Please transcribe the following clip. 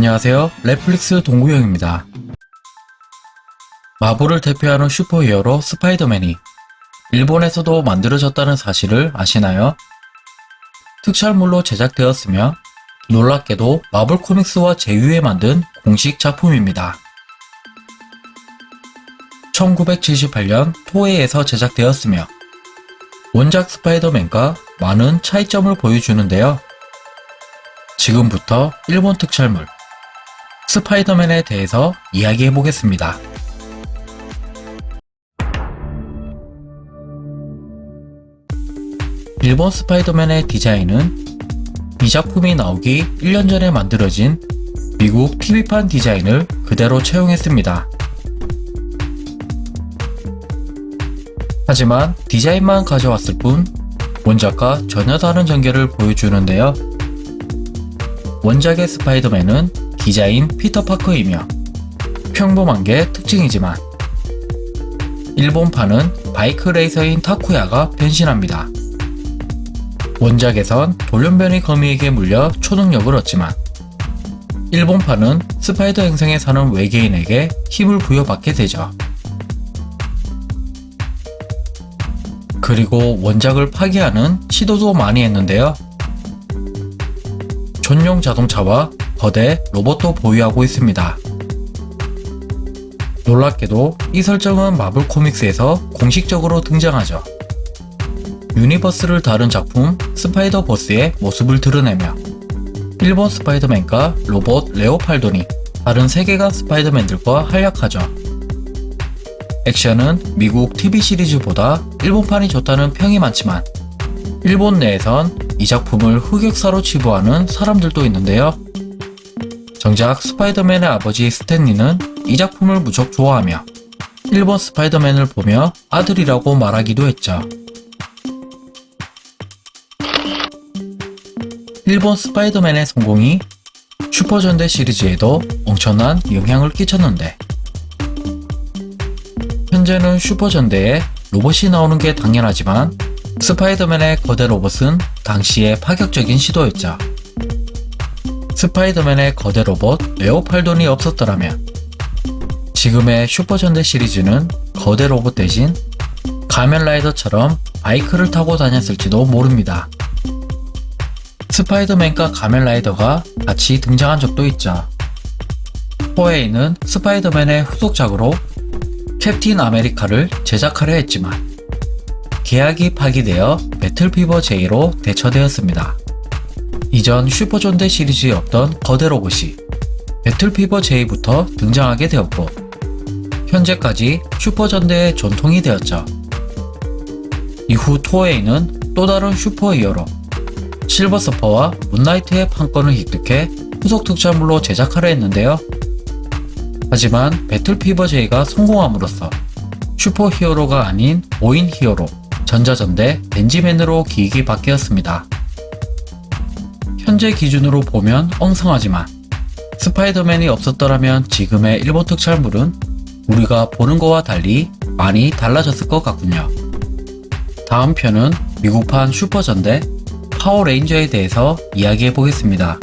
안녕하세요. 넷플릭스 동구형입니다. 마블을 대표하는 슈퍼히어로 스파이더맨이 일본에서도 만들어졌다는 사실을 아시나요? 특촬물로 제작되었으며 놀랍게도 마블 코믹스와 제휴해 만든 공식 작품입니다. 1978년 토해에서 제작되었으며 원작 스파이더맨과 많은 차이점을 보여주는데요. 지금부터 일본 특촬물 스파이더맨에 대해서 이야기해 보겠습니다. 일본 스파이더맨의 디자인은 이 작품이 나오기 1년 전에 만들어진 미국 TV판 디자인을 그대로 채용했습니다. 하지만 디자인만 가져왔을 뿐 원작과 전혀 다른 전개를 보여주는데요. 원작의 스파이더맨은 기자인 피터 파커이며 평범한 게 특징이지만 일본판은 바이크 레이서인 타쿠야가 변신합니다. 원작에선 돌연변이 거미에게 물려 초능력을 얻지만 일본판은 스파이더 행성에 사는 외계인에게 힘을 부여받게 되죠. 그리고 원작을 파괴하는 시도도 많이 했는데요. 전용 자동차와 거대 로봇도 보유하고 있습니다. 놀랍게도 이 설정은 마블 코믹스에서 공식적으로 등장하죠. universe를 다룬 작품 스파이더 버스의 모습을 드러내며 일본 스파이더맨과 로봇 레오파르돈이 다른 세계관 스파이더맨들과 활약하죠. 액션은 미국 TV 시리즈보다 일본판이 좋다는 평이 많지만 일본 내에선 이 작품을 흑역사로 치부하는 사람들도 있는데요. 정작 스파이더맨의 아버지 스탠리는 이 작품을 무척 좋아하며 일본 스파이더맨을 보며 아들이라고 말하기도 했죠. 일본 스파이더맨의 성공이 슈퍼전대 시리즈에도 엄청난 영향을 끼쳤는데 현재는 슈퍼전대에 로봇이 나오는 게 당연하지만 스파이더맨의 거대 로봇은 당시의 파격적인 시도였죠. 스파이더맨의 거대 로봇 레오팔돈이 없었더라면 지금의 슈퍼전대 시리즈는 거대 로봇 대신 가면라이더처럼 바이크를 타고 다녔을지도 모릅니다. 스파이더맨과 가면라이더가 같이 등장한 적도 있죠. 토에이는 스파이더맨의 후속작으로 캡틴 아메리카를 제작하려 했지만 계약이 파기되어 배틀피버 J로 대체되었습니다. 이전 슈퍼전대 시리즈에 없던 거대 로봇이 배틀피버 J부터 등장하게 되었고 현재까지 슈퍼전대의 전통이 되었죠. 이후 토에이는 또 다른 슈퍼히어로 실버서퍼와 문나이트의 판권을 획득해 후속 특촬물로 제작하려 했는데요. 하지만 배틀피버 J가 성공함으로써 슈퍼히어로가 아닌 5인 히어로 전자전대 벤지맨으로 기획이 바뀌었습니다. 현재 기준으로 보면 엉성하지만 스파이더맨이 없었더라면 지금의 일본 특촬물은 우리가 보는 거와 달리 많이 달라졌을 것 같군요. 다음 편은 미국판 슈퍼전대 파워레인저에 대해서 이야기해 보겠습니다.